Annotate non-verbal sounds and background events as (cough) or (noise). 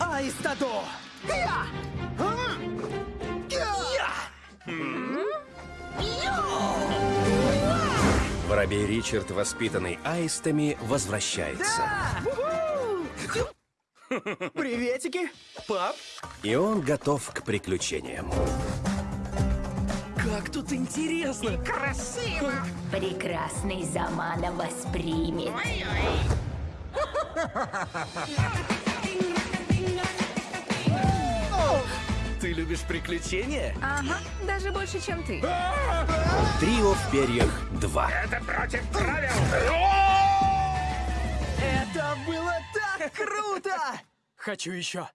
Аистадо! Я! Воробей Ричард, воспитанный аистами, возвращается. Приветики, пап! И он готов к приключениям. Как тут интересно! Прекрасный Замана воспримет. Ты (laughs) любишь приключения? Ага, даже больше, чем ты. (laughs) Трио в перьях 2. Это было так круто! Хочу еще.